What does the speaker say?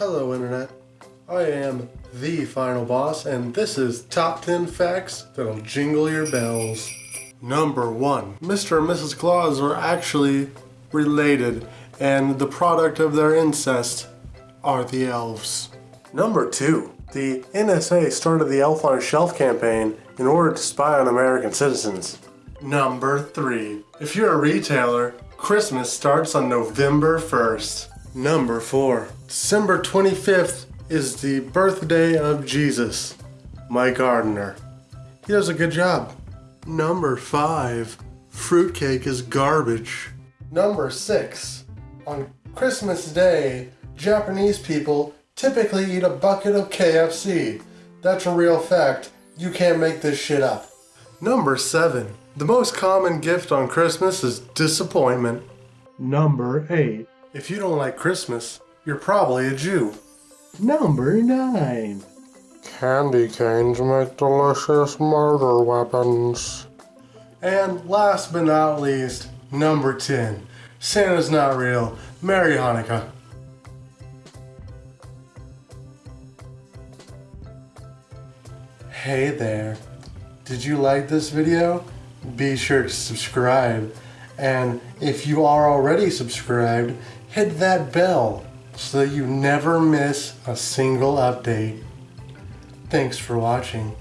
Hello Internet, I am the final boss and this is top 10 facts that'll jingle your bells. Number 1. Mr. and Mrs. Claus are actually related and the product of their incest are the elves. Number 2. The NSA started the Elf on a Shelf campaign in order to spy on American citizens. Number 3. If you're a retailer, Christmas starts on November 1st. Number 4. December 25th is the birthday of Jesus, my gardener. He does a good job. Number 5. Fruitcake is garbage. Number 6. On Christmas Day, Japanese people typically eat a bucket of KFC. That's a real fact. You can't make this shit up. Number 7. The most common gift on Christmas is disappointment. Number 8. If you don't like Christmas, you're probably a Jew. Number 9. Candy canes make delicious murder weapons. And last but not least, number 10. Santa's not real. Merry Hanukkah. Hey there. Did you like this video? Be sure to subscribe. And if you are already subscribed, hit that bell so that you never miss a single update. Thanks for watching.